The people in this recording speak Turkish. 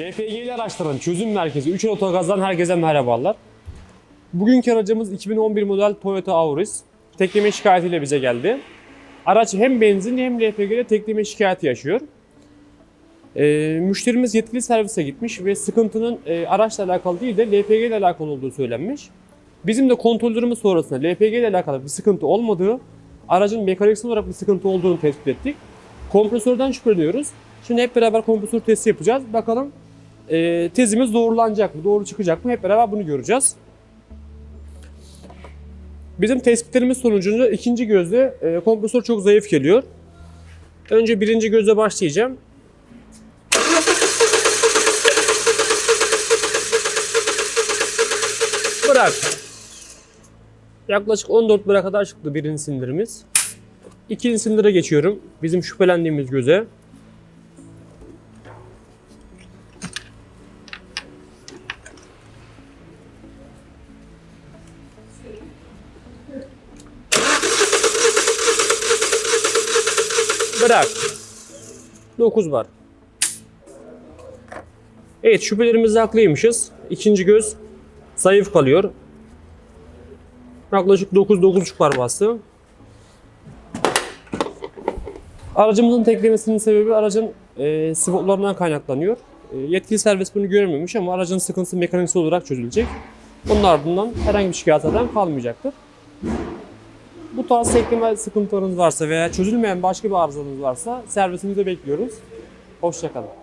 LPG'li araçların çözüm merkezi 3 Otogaz'dan herkese merhabalar. Bugünkü aracımız 2011 model Toyota Auris. Tekleme şikayetiyle bize geldi. Araç hem benzin hem LPG'de tekleme şikayeti yaşıyor. Ee, müşterimiz yetkili servise gitmiş ve sıkıntının e, araçla alakalı değil de LPG ile alakalı olduğu söylenmiş. Bizim de kontrollerimiz sonrasında LPG ile alakalı bir sıkıntı olmadığı, aracın mekaniksel olarak bir sıkıntı olduğunu tespit ettik. Kompresörden şüpheleniyoruz. Şimdi hep beraber kompresör testi yapacağız. Bakalım e, tezimiz doğrulanacak mı, doğru çıkacak mı? Hep beraber bunu göreceğiz. Bizim tespitlerimiz sonucunda ikinci gözde e, kompresör çok zayıf geliyor. Önce birinci gözle başlayacağım. Bırak. Yaklaşık 14 bira kadar çıktı birinci sindirimiz. İkinci sindire geçiyorum. Bizim şüphelendiğimiz göze. Bırak. 9 var. Evet şüphelerimizde haklıymışız. İkinci göz zayıf kalıyor. Yaklaşık 9-9.5 var bastı. Aracımızın teklemesinin sebebi aracın e, spotlarından kaynaklanıyor. E, yetkili servis bunu görememiş ama aracın sıkıntısı mekaniksel olarak çözülecek. Bunun ardından herhangi bir şikayet eden kalmayacaktır. Bu tarz tekleme sıkıntılarınız varsa veya çözülmeyen başka bir arızanız varsa servisimize bekliyoruz. Hoşçakalın.